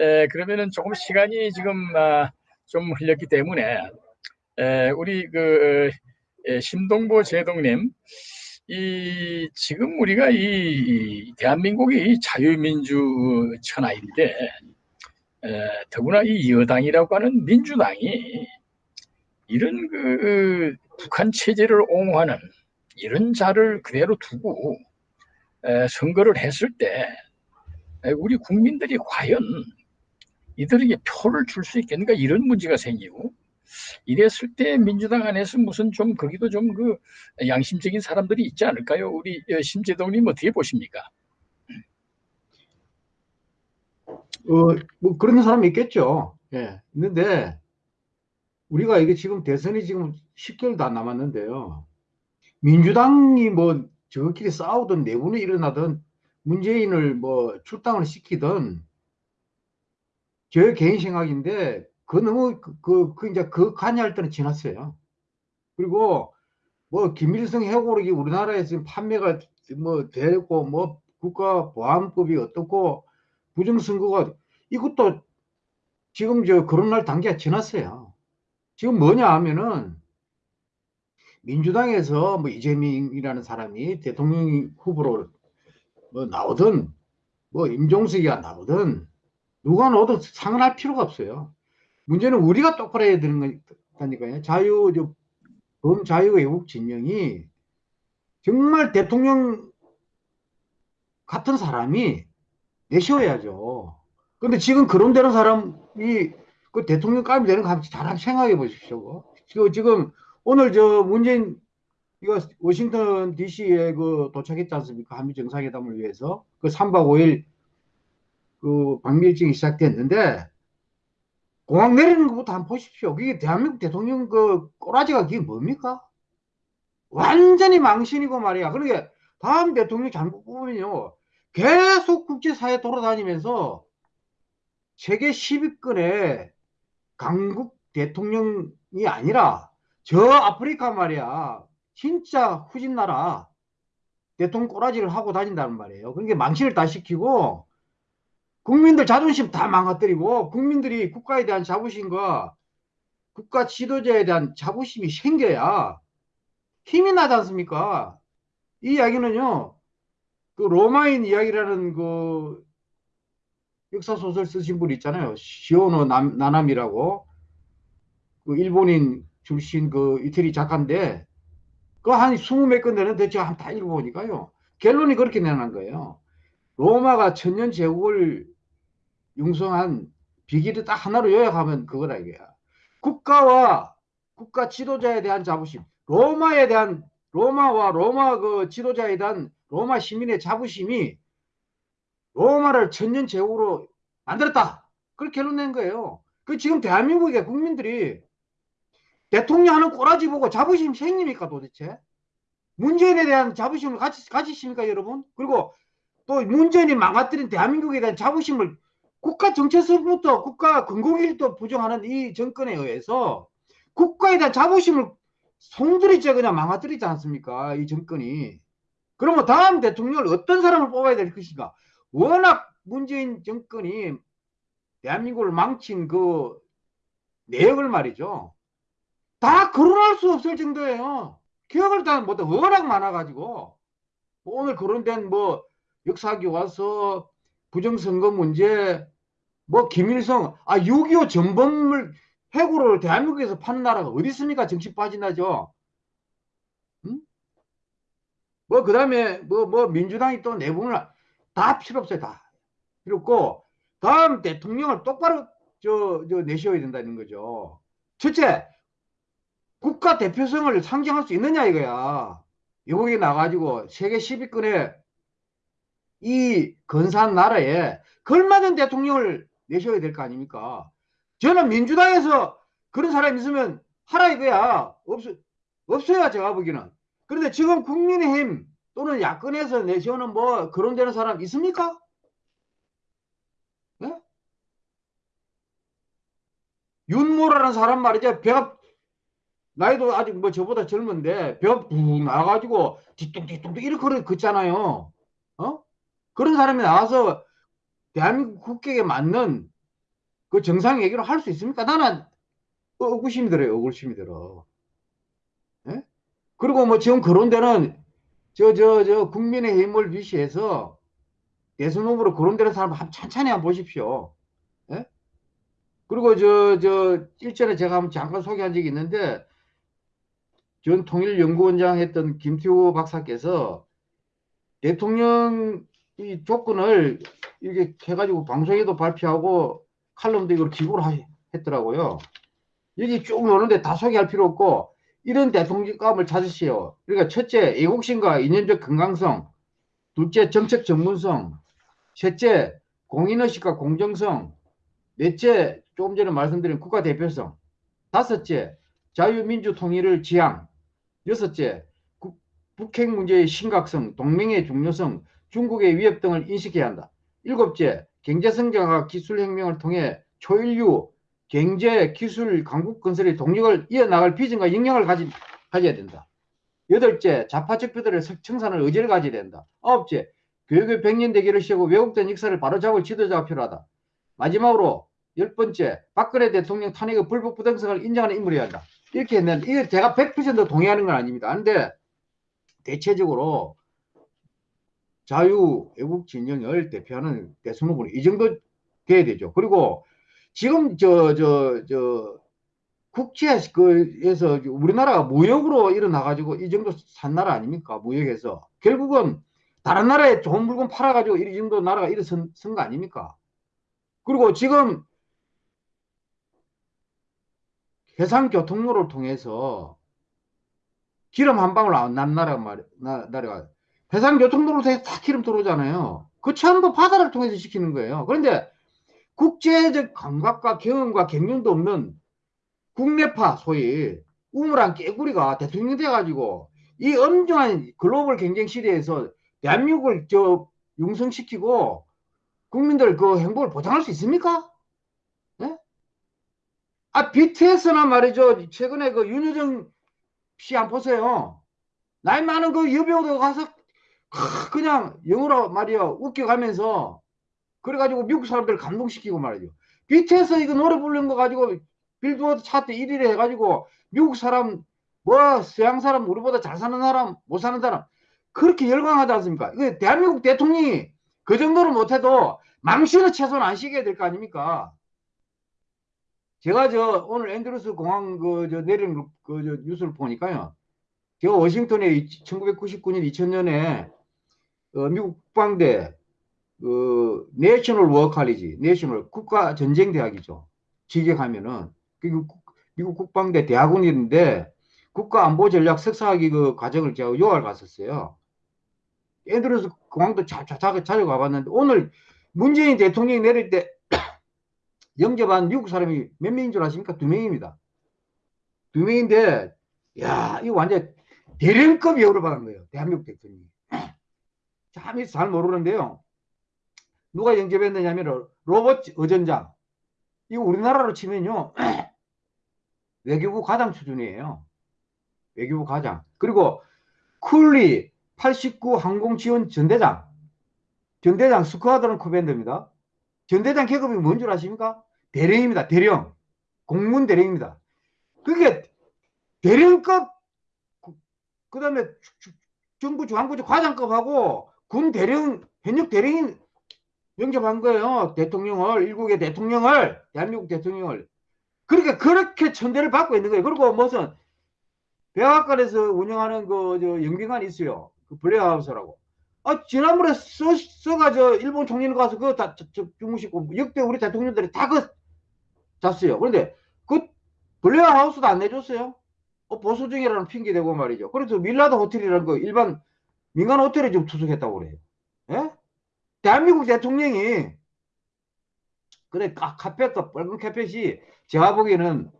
에, 그러면은 조금 시간이 지금 아, 좀 흘렸기 때문에 에, 우리 그 에, 심동보 제동님 이 지금 우리가 이, 이 대한민국이 자유민주 천하인데 에, 더구나 이 여당이라고 하는 민주당이 이런 그 북한 체제를 옹호하는 이런 자를 그대로 두고 에, 선거를 했을 때 에, 우리 국민들이 과연 이들에게 표를 줄 수 있겠는가 이런 문제가 생기고 이랬을 때 민주당 안에서 무슨 좀 거기도 좀 그 양심적인 사람들이 있지 않을까요? 우리 어, 심재동님 어떻게 보십니까? 어, 뭐 그런 사람이 있겠죠. 예. 있는데 우리가 이게 지금 대선이 지금 10개월도 안 남았는데요. 민주당이 뭐 저끼리 싸우든 내분이 일어나든 문재인을 뭐 출당을 시키든 제 개인 생각인데 그 너무 그, 그, 그 이제 그 관여할 때는 지났어요. 그리고 뭐 김일성 해고록이 우리나라에 지금 판매가 뭐 되고 뭐 국가 보안법이 어떻고 부정선거가 이것도 지금 저 그런 단계가 지났어요. 지금 뭐냐 하면은 민주당에서 뭐 이재명이라는 사람이 대통령 후보로 뭐 나오든 뭐 임종석이가 나오든 누가 나오든 상관할 필요가 없어요. 문제는 우리가 똑바로 해야 되는 거니까요. 자유, 범자유 외국 진영이 정말 대통령 같은 사람이 내셔야죠. 근데 지금 그런 되는 사람이 그 대통령감이 되는 거잘 생각해 보십시오. 지금 오늘 저 문재인 이거 워싱턴 DC에 그 도착했지 않습니까? 한미 정상회담을 위해서 그 3박 5일 그 일정이 시작됐는데 공항 내리는 것부터 한번 보십시오. 그게 대한민국 대통령 그 꼬라지가 그게 뭡니까? 완전히 망신이고 말이야. 그러게 다음 대통령 잘못 뽑으면요. 계속 국제사회 돌아다니면서 세계 10위권의 강국 대통령이 아니라 저 아프리카 말이야. 진짜 후진 나라 대통령 꼬라지를 하고 다닌다는 말이에요. 그러니까 망신을 다 시키고 국민들 자존심 다 망가뜨리고 국민들이 국가에 대한 자부심과 국가 지도자에 대한 자부심이 생겨야 힘이 나지 않습니까? 이 이야기는요, 그 로마인 이야기라는 그 역사 소설 쓰신 분 있잖아요. 시오노 남, 나남이라고 그 일본인 출신 그 이태리 작가인데 그 한 스무 몇건 되는데 제가 한다 읽어보니까요. 결론이 그렇게 내놓은 거예요. 로마가 천년 제국을 융성한 비기를 딱 하나로 요약하면 그거라 이거야. 국가와 국가 지도자에 대한 자부심, 로마에 대한 로마와 로마 그 지도자에 대한 로마 시민의 자부심이 로마를 천년 제국으로 만들었다. 그렇게 결론 낸 거예요. 그 지금 대한민국의 국민들이 대통령 하는 꼬라지 보고 자부심 생깁니까 도대체? 문재인에 대한 자부심을 가지, 가지십니까 여러분? 그리고 또 문재인이 망가뜨린 대한민국에 대한 자부심을 국가 정체성부터 국가 근거일도 부정하는 이 정권에 의해서 국가에 대한 자부심을 송두리째 그냥 망가뜨리지 않습니까? 이 정권이. 그러면 다음 대통령을 어떤 사람을 뽑아야 될 것인가? 워낙 문재인 정권이 대한민국을 망친 그 내역을 말이죠. 다 거론할 수 없을 정도예요. 기억을 다 못해. 워낙 많아가지고. 오늘 거론된 뭐 역사교과서 부정선거 문제, 뭐 김일성, 아, 6.25 전범을 해고를 대한민국에서 파는 나라가 어디 있습니까? 정치 빠진다죠. 응? 뭐, 그 다음에, 뭐, 뭐, 민주당이 또 내분을 다 필요 없어요, 다. 필요 없고, 다음 대통령을 똑바로 저, 저 내셔야 된다는 거죠. 첫째, 국가 대표성을 상징할 수 있느냐 이거야. 여기 나가지고 세계 10위권에 이 근사한 나라에 걸맞은 대통령을 내셔야 될 거 아닙니까? 저는 민주당에서 그런 사람이 있으면 하라 이거야. 없, 없어요, 제가 보기에는. 그런데 지금 국민의힘 또는 야권에서 내세우는 뭐 그런 되는 사람 있습니까? 네? 윤모라는 사람 말이죠. 배가 나이도 아직 뭐 저보다 젊은데 벼북 나가지고 뒤뚱뒤뚱 이렇게 걷잖아요. 어? 그런 사람이 나와서 대한민국 국격에 맞는 그 정상 얘기를 할 수 있습니까? 나는 어, 의구심이 들어요. 의구심이 들어. 예? 그리고 뭐 지금 데는 저, 저, 저 국민의힘을 위시해서 대선 후보로 거론되는 사람 한 천천히 한번 보십시오. 예? 그리고 저, 저, 일전에 제가 한번 잠깐 소개한 적이 있는데, 전 통일연구원장 했던 김태호 박사께서 대통령 이 조건을 이렇게 해가지고 방송에도 발표하고 칼럼도 이걸 기고를 하- 했더라고요. 여기 쭉 노는데 다 소개할 필요 없고, 이런 대통령감을 찾으시오. 그러니까 첫째, 애국심과 이념적 건강성. 둘째, 정책 전문성. 셋째, 공인의식과 공정성. 넷째, 조금 전에 말씀드린 국가 대표성. 다섯째, 자유민주 통일을 지향. 여섯째, 국- 북핵 문제의 심각성, 동맹의 중요성, 중국의 위협 등을 인식해야 한다. 일곱째, 경제 성장과 기술 혁명을 통해 초인류 경제, 기술, 강국 건설의 동력을 이어나갈 비전과 역량을 가지, 가져야 된다. 여덟째, 좌파 적폐들의 석- 청산을 의지를 가져야 된다. 아홉째, 교육의 백년 대계를 세우고 왜곡된 역사를 바로잡을 지도자가 필요하다. 마지막으로 열 번째, 박근혜 대통령 탄핵의 불법 부당성을 인정하는 인물이어야 한다. 이렇게 했는데, 이게 제가 100% 동의하는 건 아닙니다. 근데, 대체적으로 자유 애국 진영을 대표하는 대선 후보는 이 정도 돼야 되죠. 그리고 지금 저, 저, 저, 국제 그에서 우리나라가 무역으로 일어나가지고 이 정도 산 나라 아닙니까? 무역에서. 결국은 다른 나라에 좋은 물건 팔아가지고 이 정도 나라가 일어선 선거 아닙니까? 그리고 지금 해상교통로를 통해서 기름 한 방울 안 난 나라가 말, 나, 나라가 해상교통로를 통해서 다 기름 들어오잖아요. 그 전부 바다를 통해서 시키는 거예요. 그런데 국제적 감각과 경험과 경륜도 없는 국내파 소위 우물한 깨구리가 대통령 돼가지고 이 엄중한 글로벌 경쟁 시대에서 대한민국을 저 융성시키고 국민들 그 행복을 보장할 수 있습니까? 예? 아 BTS나 말이죠 최근에 그 윤여정 씨 안 보세요 나이 많은 그 여배우들 가서 크, 그냥 영어로 말이야 웃겨가면서 그래가지고 미국 사람들 감동시키고 말이죠 BTS 이거 노래 부르는 거 가지고 빌보드 차트 1위를 해가지고 미국 사람 뭐 서양 사람 우리보다 잘 사는 사람 못 사는 사람 그렇게 열광하지 않습니까? 이거 대한민국 대통령이 그 정도는 못해도 망신은 최소한 안 시켜야 될 거 아닙니까? 제가 저 오늘 앤드루스 공항 그 저 내리는 그 저 뉴스를 보니까요. 제가 워싱턴에 1999년 2000년에 어, 미국 국방대 그 내셔널 워 칼리지, 내셔널 국가 전쟁 대학이죠. 직역하면은 그 국- 미국 국방대 대학원인데 국가안보전략 석사학위 그 과정을 제가 요할 갔었어요. 앤드루스 공항도 자, 자, 자, 자주 가봤는데 오늘 문재인 대통령이 내릴 때 영접한 미국 사람이 몇 명인 줄 아십니까? 두 명입니다. 두 명인데 야 이거 완전 대령급 여우를 받은 거예요. 대한민국 대통령이. 참, 잘 모르는데요. 누가 영접했느냐면 로버트 어전장. 이거 우리나라로 치면요. 외교부 과장 수준이에요. 외교부 과장. 그리고 쿨리 89 항공지원 전대장. 전대장 스쿼드론 커맨더입니다. 전대장 계급이 뭔 줄 아십니까? 대령입니다. 대령. 공군 대령입니다. 그게 대령급 그 다음에 정부 중앙부지 과장급하고 군 대령 현역 대령인 영접한 거예요. 대통령을 일국의 대통령을 대한민국 대통령을 그러니까 그렇게 천대를 받고 있는 거예요. 그리고 무슨 백악관에서 운영하는 그 저 영빈관이 있어요. 그 블레하우스라고. 아 지난번에 써, 써가 저 일본 총리는 가서 그거 다 저- 저 주무시고 역대 우리 대통령들이 다 그 잤어요. 그런데 그 블레어하우스도 안 내줬어요. 어, 보수 중이라는 핑계 대고 말이죠. 그래서 윌라드 호텔이라는 거 일반 민간 호텔에 지금 투숙했다고 그래요. 예? 대한민국 대통령이 그래 카, 카펫도 빨간 카펫이 제가 보기에는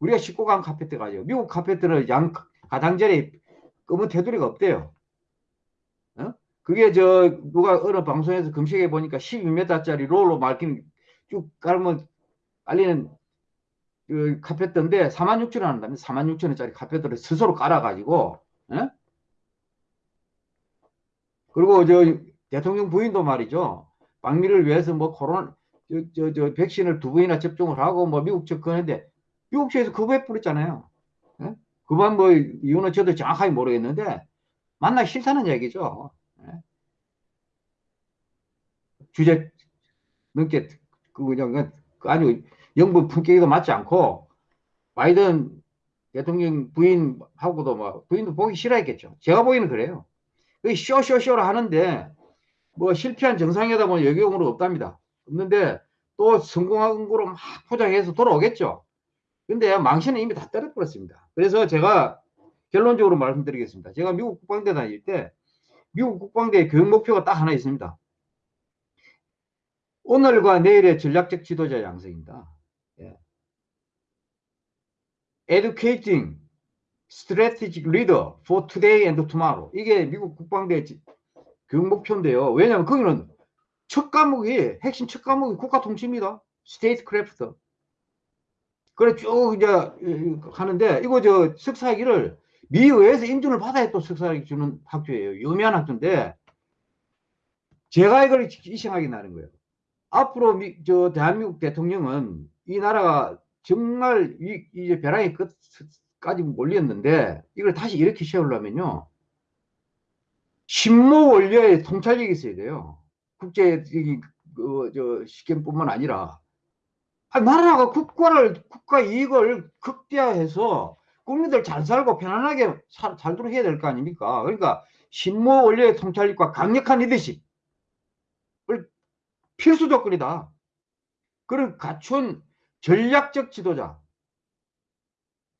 우리가 싣고 간 카펫 같죠. 미국 카펫들은 양 가장자리 검은 테두리가 없대요. 어? 그게 저 누가 어느 방송에서 검색해 보니까 12m짜리 롤로 말긴 쭉 깔면 깔리는 그 카펫인데 4만 6천 원 한다면 4만 6천 원짜리 카펫을 스스로 깔아가지고 예? 그리고 저 대통령 부인도 말이죠. 방미를 위해서 뭐 코로나 저, 저, 저 백신을 두 번이나 접종을 하고 뭐 미국 접근했는데 미국 측에서 거부해 버렸잖아요. 예? 그만 뭐 이유는 저도 정확하게 모르겠는데 만나 싫다는 얘기죠. 예? 주제 넘게 그 그냥 그 아주 영부 품격에도 맞지 않고 바이든 대통령 부인하고도 뭐 부인도 보기 싫어했겠죠. 제가 보기에는 그래요. 그 쇼쇼쇼를 하는데 뭐 실패한 정상회담은 여경으로 없답니다. 없는데 또 성공한 거로 막 포장해서 돌아오겠죠. 근데 망신은 이미 다 떨어버렸습니다. 그래서 제가 결론적으로 말씀드리겠습니다. 제가 미국 국방대 다닐 때 미국 국방대 교육 목표가 딱 하나 있습니다. 오늘과 내일의 전략적 지도자 양성입니다. 예. Educating strategic leader for today and tomorrow. 이게 미국 국방대 지- 교육 목표인데요. 왜냐하면 거기는 첫 과목이 핵심 첫 과목이 국가 통치입니다. Statecraft. 그래 쭉 이제 하는데 이거 저 석사학위를 미의회에서 인준을 받아야 또 석사학위 주는 학교예요. 유명한 학교인데 제가 이걸 이상하게 나는 거예요. 앞으로 미, 저 대한민국 대통령은 이 나라가 정말 이, 이제 벼랑의 끝 까지 몰렸는데 이걸 다시 이렇게 세우려면요. 신모 원료의 통찰력이 있어야 돼요. 국제 이, 그, 저 시gem뿐만 아니라 아, 나라가 국가를 국가 이익을 극대화해서 국민들 잘 살고 편안하게 살, 살도록 해야 될 거 아닙니까? 그러니까 신모 원료의 통찰력과 강력한 리더십을 필수 조건이다. 그를 갖춘 전략적 지도자,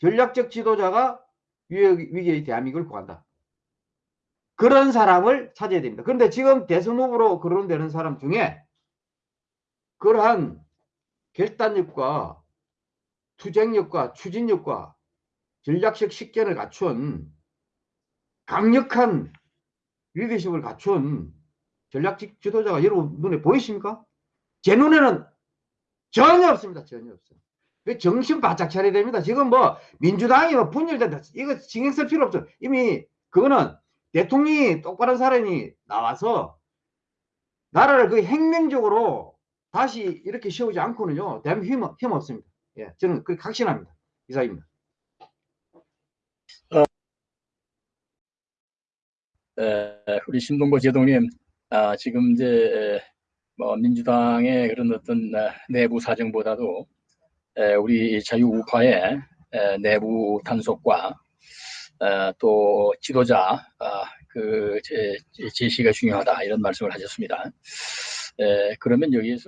전략적 지도자가 위기- 위기의 대한민국을 구한다. 그런 사람을 찾아야 됩니다. 그런데 지금 대선 후보로 거론되는 사람 중에 그러한 결단력과 투쟁력과 추진력과 전략적 식견을 갖춘 강력한 리더십을 갖춘 전략적 지도자가 여러분 눈에 보이십니까? 제 눈에는 전혀 없습니다. 전혀 없어요. 그 정신 바짝 차려야 됩니다. 지금 뭐 민주당이 뭐 분열된다. 이거 신경 쓸 필요 없죠. 이미 그거는 대통령이 똑바른 사람이 나와서 나라를 그 혁명적으로 다시 이렇게 세우지 않고는요. 대한민국 힘, 힘 없습니다. 예, 저는 그 확신합니다. 이상입니다. 에, 우리 신동보 제동님, 아, 지금 이제 에, 뭐 민주당의 그런 어떤 아, 내부 사정보다도 에, 우리 자유우파의 에, 내부 단속과 어, 또 지도자 아, 그 제, 제시가 중요하다 이런 말씀을 하셨습니다. 에, 그러면 여기에서